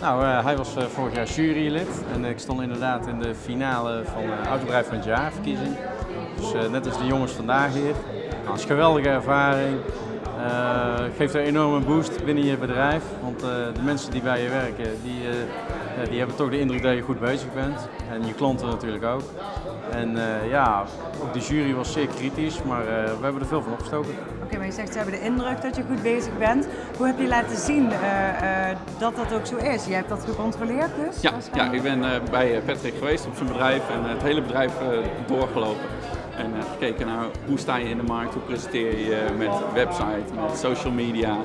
Nou, uh, hij was uh, vorig jaar jurylid en ik stond inderdaad in de finale van uh, Autobedrijf van het jaar verkiezing. Dus net als de jongens vandaag hier. Nou, het is een geweldige ervaring. Geeft een enorme boost binnen je bedrijf, want de mensen die bij je werken, die, die hebben toch de indruk dat je goed bezig bent. En je klanten natuurlijk ook. En ja, ook de jury was zeer kritisch, maar we hebben er veel van opgestoken. Oké, maar je zegt ze hebben de indruk dat je goed bezig bent. Hoe heb je laten zien uh, uh, dat dat ook zo is? Je hebt dat gecontroleerd dus? Ja, ja ik ben uh, bij Patrick geweest op zijn bedrijf en het hele bedrijf doorgelopen. En gekeken naar hoe sta je in de markt, hoe presenteer je met website, met social media.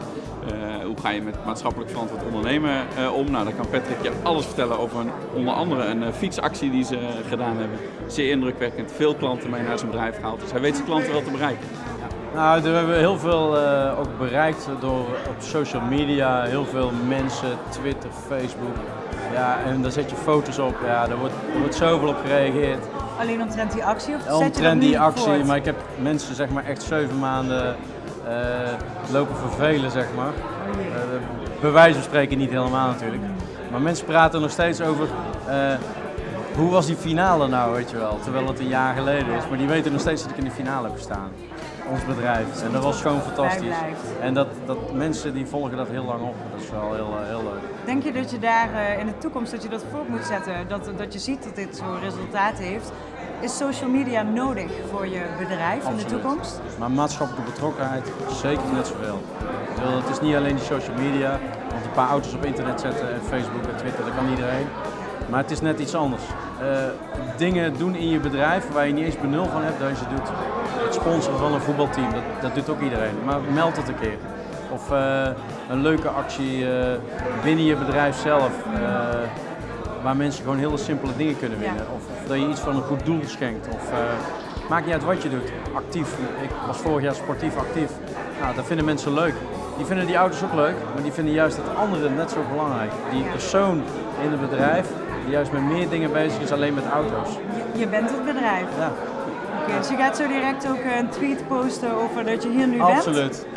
hoe ga je met maatschappelijk verantwoord ondernemen om? Nou, dan kan Patrick je alles vertellen over een, onder andere een fietsactie die ze gedaan hebben. Zeer indrukwekkend, veel klanten mee naar zijn bedrijf gehaald. Dus hij weet zijn klanten wel te bereiken. Nou, we hebben heel veel ook bereikt door op social media, heel veel mensen, Twitter, Facebook. Ja, en daar zet je foto's op, ja, daar wordt, er wordt zoveel op gereageerd. Alleen omtrent die actie of zet Omtrent die actie, voort? maar ik heb mensen zeg maar echt zeven maanden uh, lopen vervelen zeg maar. Uh, bij wijze van spreken niet helemaal natuurlijk. Maar mensen praten nog steeds over hoe was die finale nou, weet je wel, terwijl het een jaar geleden is. Maar die weten nog steeds dat ik in de finale heb gestaan ons bedrijf. En dat was gewoon fantastisch. En dat, dat mensen die volgen dat heel lang op. Dat is wel heel, eh, heel leuk. Denk je dat je daar eh, in de toekomst dat je dat voort moet zetten? Dat, dat je ziet dat dit zo'n resultaat heeft? Is social media nodig voor je bedrijf in de toekomst? Maar maatschappelijke betrokkenheid zeker net zoveel. Het is niet alleen die social media, want een paar auto's op internet zetten en Facebook en Twitter, dat kan iedereen. Maar het is net iets anders. Uh, dingen doen in je bedrijf waar je niet eens benul van hebt dat je doet. Het sponsoren van een voetbalteam, dat, dat doet ook iedereen. Maar meld het een keer. Of uh, een leuke actie uh, binnen je bedrijf zelf. waar mensen gewoon hele simpele dingen kunnen winnen. Of, of, dat je iets van een goed doel schenkt. Of, maakt niet uit wat je doet. Actief. Ik was vorig jaar sportief actief. Nou, dat vinden mensen leuk. Die vinden die auto's ook leuk, maar die vinden juist het andere net zo belangrijk. Die persoon in het bedrijf die juist met meer dingen bezig is alleen met auto's. Je, bent het bedrijf? Ja. Oké, dus je gaat zo direct ook een tweet posten over dat je hier nu Absoluut. bent?